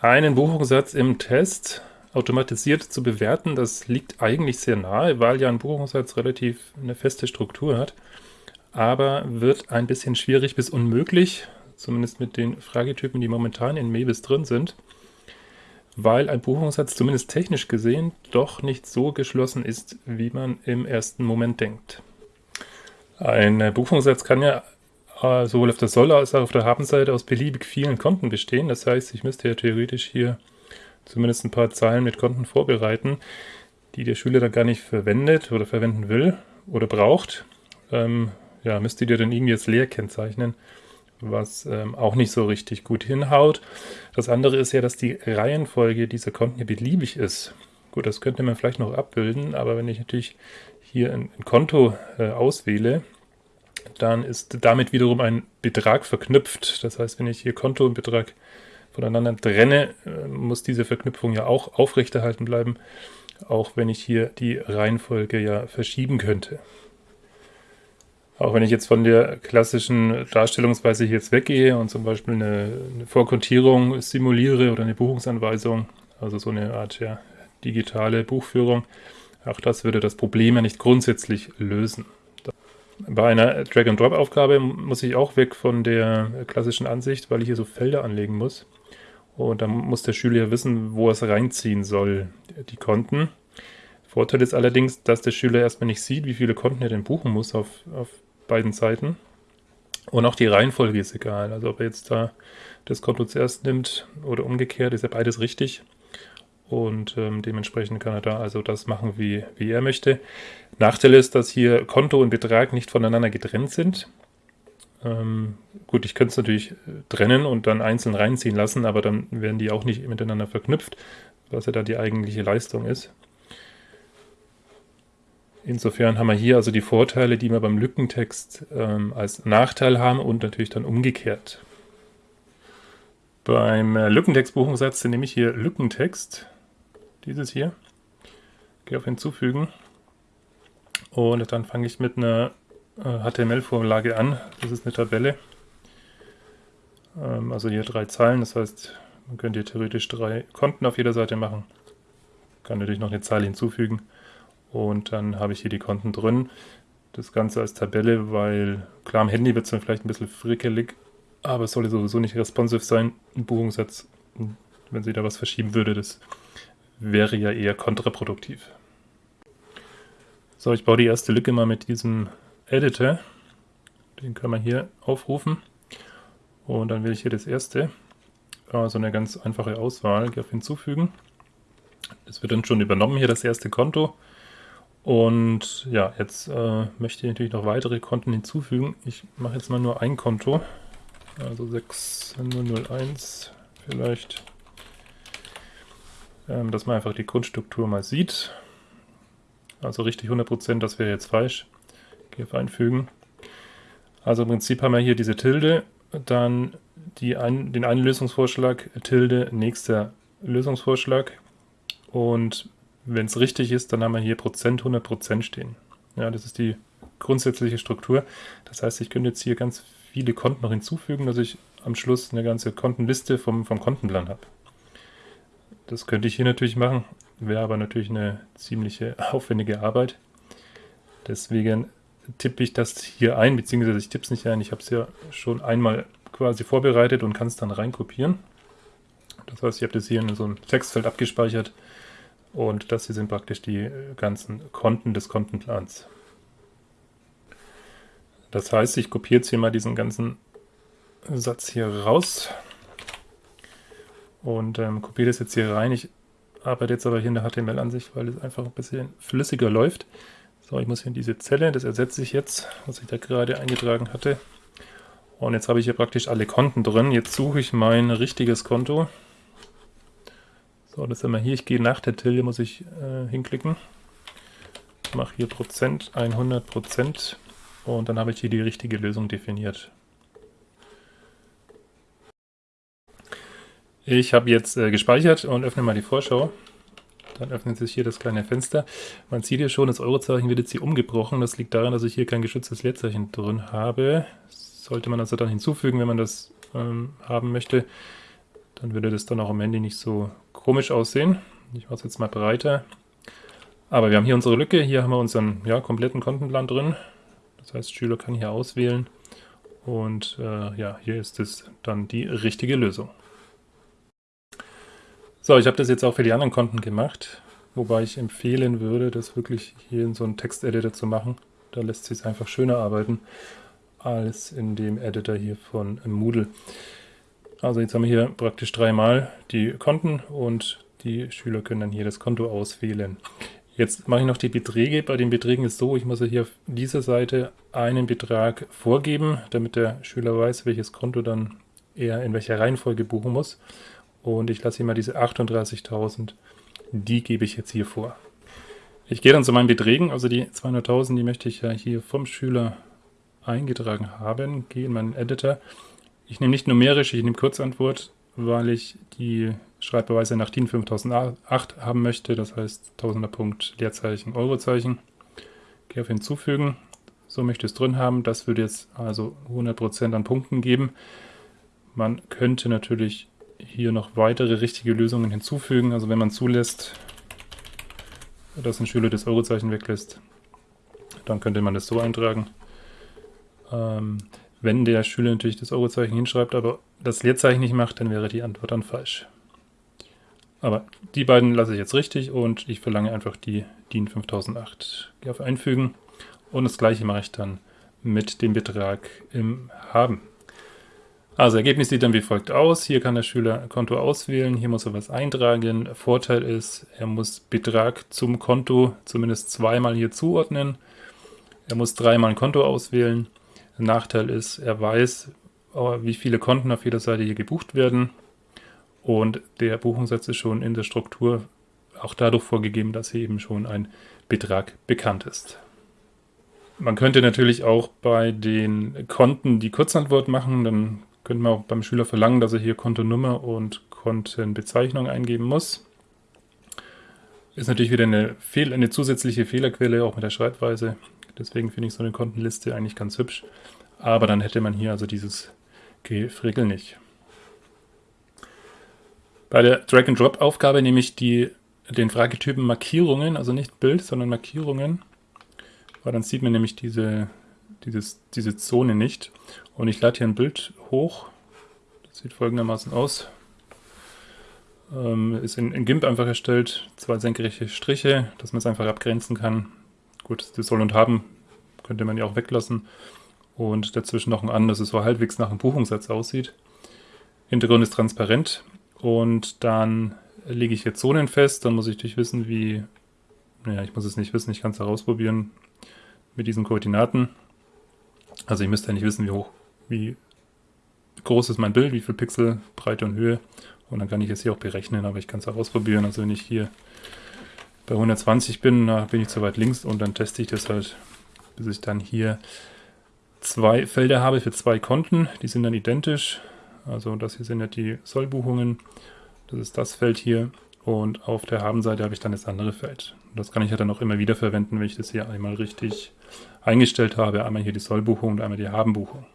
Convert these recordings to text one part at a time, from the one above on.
einen Buchungssatz im Test automatisiert zu bewerten, das liegt eigentlich sehr nahe, weil ja ein Buchungssatz relativ eine feste Struktur hat, aber wird ein bisschen schwierig bis unmöglich, zumindest mit den Fragetypen, die momentan in Mebis drin sind, weil ein Buchungssatz zumindest technisch gesehen doch nicht so geschlossen ist, wie man im ersten Moment denkt. Ein Buchungssatz kann ja sowohl auf der Soll- als auch auf der Habenseite aus beliebig vielen Konten bestehen. Das heißt, ich müsste ja theoretisch hier zumindest ein paar Zeilen mit Konten vorbereiten, die der Schüler dann gar nicht verwendet oder verwenden will oder braucht. Ähm, ja, müsste ihr dann irgendwie als leer kennzeichnen, was ähm, auch nicht so richtig gut hinhaut. Das andere ist ja, dass die Reihenfolge dieser Konten hier beliebig ist. Gut, das könnte man vielleicht noch abbilden, aber wenn ich natürlich hier ein, ein Konto äh, auswähle, dann ist damit wiederum ein Betrag verknüpft. Das heißt, wenn ich hier Konto und Betrag voneinander trenne, äh, muss diese Verknüpfung ja auch aufrechterhalten bleiben, auch wenn ich hier die Reihenfolge ja verschieben könnte. Auch wenn ich jetzt von der klassischen Darstellungsweise hier jetzt weggehe und zum Beispiel eine, eine Vorkontierung simuliere oder eine Buchungsanweisung, also so eine Art ja, digitale Buchführung, auch das würde das Problem ja nicht grundsätzlich lösen. Bei einer Drag-and-Drop-Aufgabe muss ich auch weg von der klassischen Ansicht, weil ich hier so Felder anlegen muss. Und dann muss der Schüler ja wissen, wo er es reinziehen soll, die Konten. Vorteil ist allerdings, dass der Schüler erstmal nicht sieht, wie viele Konten er denn buchen muss auf, auf beiden Seiten. Und auch die Reihenfolge ist egal. Also ob er jetzt da das Konto zuerst nimmt oder umgekehrt, ist ja beides richtig und ähm, dementsprechend kann er da also das machen, wie, wie er möchte. Nachteil ist, dass hier Konto und Betrag nicht voneinander getrennt sind. Ähm, gut, ich könnte es natürlich äh, trennen und dann einzeln reinziehen lassen, aber dann werden die auch nicht miteinander verknüpft, was ja da die eigentliche Leistung ist. Insofern haben wir hier also die Vorteile, die wir beim Lückentext ähm, als Nachteil haben und natürlich dann umgekehrt. Beim äh, Lückentext-Buchungssatz nehme ich hier Lückentext dieses hier. Gehe auf Hinzufügen. Und dann fange ich mit einer HTML-Vorlage äh, an. Das ist eine Tabelle. Ähm, also hier drei Zeilen. Das heißt, man könnte hier theoretisch drei Konten auf jeder Seite machen. Kann natürlich noch eine Zeile hinzufügen. Und dann habe ich hier die Konten drin. Das Ganze als Tabelle, weil klar am Handy wird es dann vielleicht ein bisschen frickelig, aber es sollte sowieso nicht responsive sein. Ein Buchungssatz, wenn sie da was verschieben würde, das wäre ja eher kontraproduktiv. So, ich baue die erste Lücke mal mit diesem Editor. Den kann man hier aufrufen. Und dann wähle ich hier das erste. Also eine ganz einfache Auswahl. Auf Hinzufügen. Das wird dann schon übernommen, hier das erste Konto. Und ja, jetzt äh, möchte ich natürlich noch weitere Konten hinzufügen. Ich mache jetzt mal nur ein Konto. Also 6001 vielleicht ähm, dass man einfach die Grundstruktur mal sieht. Also richtig 100%, das wäre jetzt falsch. Gehe auf Einfügen. Also im Prinzip haben wir hier diese Tilde, dann ein, den einen Lösungsvorschlag, Tilde, nächster Lösungsvorschlag. Und wenn es richtig ist, dann haben wir hier Prozent, 100% stehen. Ja, das ist die grundsätzliche Struktur. Das heißt, ich könnte jetzt hier ganz viele Konten noch hinzufügen, dass ich am Schluss eine ganze Kontenliste vom, vom Kontenplan habe. Das könnte ich hier natürlich machen, wäre aber natürlich eine ziemliche aufwendige Arbeit. Deswegen tippe ich das hier ein, beziehungsweise ich tippe es nicht ein, ich habe es ja schon einmal quasi vorbereitet und kann es dann reinkopieren. Das heißt, ich habe das hier in so einem Textfeld abgespeichert und das hier sind praktisch die ganzen Konten des Kontenplans. Das heißt, ich kopiere jetzt hier mal diesen ganzen Satz hier raus und ähm, kopiere das jetzt hier rein. Ich arbeite jetzt aber hier in der HTML-Ansicht, weil es einfach ein bisschen flüssiger läuft. So, ich muss hier in diese Zelle, das ersetze ich jetzt, was ich da gerade eingetragen hatte. Und jetzt habe ich hier praktisch alle Konten drin. Jetzt suche ich mein richtiges Konto. So, das sind wir hier. Ich gehe nach der Tilde, muss ich äh, hinklicken. Mache hier Prozent, 100 Prozent. Und dann habe ich hier die richtige Lösung definiert. Ich habe jetzt äh, gespeichert und öffne mal die Vorschau. Dann öffnet sich hier das kleine Fenster. Man sieht hier schon, das Eurozeichen wird jetzt hier umgebrochen. Das liegt daran, dass ich hier kein geschütztes Leerzeichen drin habe. sollte man also dann hinzufügen, wenn man das ähm, haben möchte. Dann würde das dann auch am Ende nicht so komisch aussehen. Ich mache es jetzt mal breiter. Aber wir haben hier unsere Lücke, hier haben wir unseren ja, kompletten Kontenplan drin. Das heißt, Schüler kann hier auswählen und äh, ja, hier ist es dann die richtige Lösung. So, ich habe das jetzt auch für die anderen Konten gemacht, wobei ich empfehlen würde, das wirklich hier in so einen Texteditor zu machen. Da lässt sich einfach schöner arbeiten als in dem Editor hier von Moodle. Also jetzt haben wir hier praktisch dreimal die Konten und die Schüler können dann hier das Konto auswählen. Jetzt mache ich noch die Beträge. Bei den Beträgen ist es so, ich muss hier auf dieser Seite einen Betrag vorgeben, damit der Schüler weiß, welches Konto dann er in welcher Reihenfolge buchen muss. Und ich lasse hier mal diese 38.000, die gebe ich jetzt hier vor. Ich gehe dann zu meinen Beträgen, also die 200.000, die möchte ich ja hier vom Schüler eingetragen haben. Gehe in meinen Editor. Ich nehme nicht numerisch, ich nehme Kurzantwort, weil ich die Schreibbeweise nach DIN 5008 haben möchte, das heißt Tausender Punkt, Leerzeichen, Eurozeichen. Gehe auf Hinzufügen, so möchte ich es drin haben. Das würde jetzt also 100% an Punkten geben. Man könnte natürlich hier noch weitere richtige Lösungen hinzufügen. Also wenn man zulässt, dass ein Schüler das Eurozeichen weglässt, dann könnte man das so eintragen. Ähm, wenn der Schüler natürlich das Eurozeichen hinschreibt, aber das Leerzeichen nicht macht, dann wäre die Antwort dann falsch. Aber die beiden lasse ich jetzt richtig und ich verlange einfach die DIN 5008. Gehe auf Einfügen und das gleiche mache ich dann mit dem Betrag im Haben. Also Ergebnis sieht dann wie folgt aus. Hier kann der Schüler Konto auswählen, hier muss er was eintragen. Vorteil ist, er muss Betrag zum Konto zumindest zweimal hier zuordnen. Er muss dreimal ein Konto auswählen. Nachteil ist, er weiß, wie viele Konten auf jeder Seite hier gebucht werden. Und der Buchungssatz ist schon in der Struktur auch dadurch vorgegeben, dass hier eben schon ein Betrag bekannt ist. Man könnte natürlich auch bei den Konten die Kurzantwort machen. Dann könnte man auch beim Schüler verlangen, dass er hier Kontonummer und Kontenbezeichnung eingeben muss. Ist natürlich wieder eine, Fehl eine zusätzliche Fehlerquelle, auch mit der Schreibweise. Deswegen finde ich so eine Kontenliste eigentlich ganz hübsch. Aber dann hätte man hier also dieses Gefrickel nicht. Bei der Drag-and-Drop-Aufgabe nehme ich die, den Fragetypen Markierungen, also nicht Bild, sondern Markierungen, weil dann sieht man nämlich diese, dieses, diese Zone nicht. Und ich lade hier ein Bild hoch, das sieht folgendermaßen aus. Ähm, ist in, in GIMP einfach erstellt, zwei senkrechte Striche, dass man es einfach abgrenzen kann. Gut, das soll und haben könnte man ja auch weglassen. Und dazwischen noch ein an, dass es so halbwegs nach einem Buchungssatz aussieht. Hintergrund ist transparent. Und dann lege ich jetzt Zonen fest, dann muss ich natürlich wissen, wie, naja, ich muss es nicht wissen, ich kann es herausprobieren mit diesen Koordinaten. Also ich müsste ja nicht wissen, wie hoch, wie groß ist mein Bild, wie viel Pixel, Breite und Höhe. Und dann kann ich es hier auch berechnen, aber ich kann es herausprobieren. Also wenn ich hier bei 120 bin, da bin ich zu weit links und dann teste ich das halt, bis ich dann hier zwei Felder habe für zwei Konten. Die sind dann identisch. Also das hier sind ja die Sollbuchungen. Das ist das Feld hier. Und auf der Habenseite habe ich dann das andere Feld. das kann ich ja dann auch immer wieder verwenden, wenn ich das hier einmal richtig eingestellt habe. Einmal hier die Sollbuchung und einmal die Habenbuchung.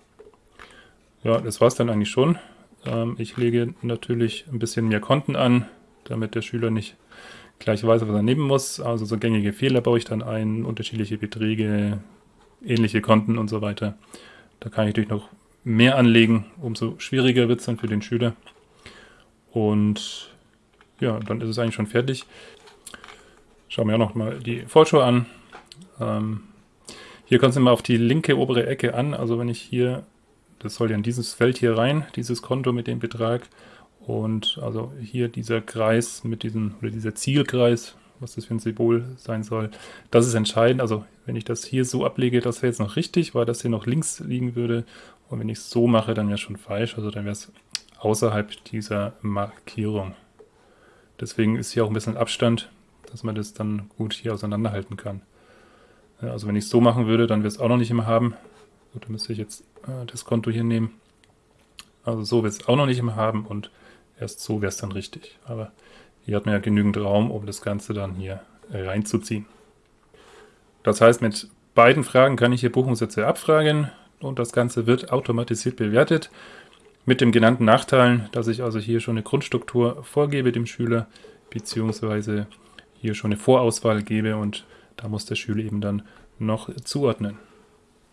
Ja, das war es dann eigentlich schon. Ähm, ich lege natürlich ein bisschen mehr Konten an, damit der Schüler nicht gleich weiß, was er nehmen muss. Also so gängige Fehler baue ich dann ein, unterschiedliche Beträge, ähnliche Konten und so weiter. Da kann ich natürlich noch mehr anlegen, umso schwieriger wird es dann für den Schüler. Und ja, dann ist es eigentlich schon fertig. Schauen wir auch noch mal die Vorschau an. Ähm, hier kommt es immer auf die linke obere Ecke an. Also wenn ich hier, das soll ja in dieses Feld hier rein, dieses Konto mit dem Betrag. Und also hier dieser Kreis mit diesem, oder dieser Zielkreis, was das für ein Symbol sein soll, das ist entscheidend. Also wenn ich das hier so ablege, das wäre jetzt noch richtig, weil das hier noch links liegen würde. Und wenn ich es so mache, dann wäre es schon falsch. Also dann wäre es außerhalb dieser Markierung. Deswegen ist hier auch ein bisschen Abstand, dass man das dann gut hier auseinanderhalten kann. Also wenn ich es so machen würde, dann wäre es auch noch nicht immer haben. Gut, dann müsste ich jetzt äh, das Konto hier nehmen. Also so wird es auch noch nicht immer haben und erst so wäre es dann richtig. Aber hier hat man ja genügend Raum, um das Ganze dann hier reinzuziehen. Das heißt, mit beiden Fragen kann ich hier Buchungssätze abfragen und das Ganze wird automatisiert bewertet. Mit dem genannten Nachteilen, dass ich also hier schon eine Grundstruktur vorgebe dem Schüler, beziehungsweise hier schon eine Vorauswahl gebe und da muss der Schüler eben dann noch zuordnen.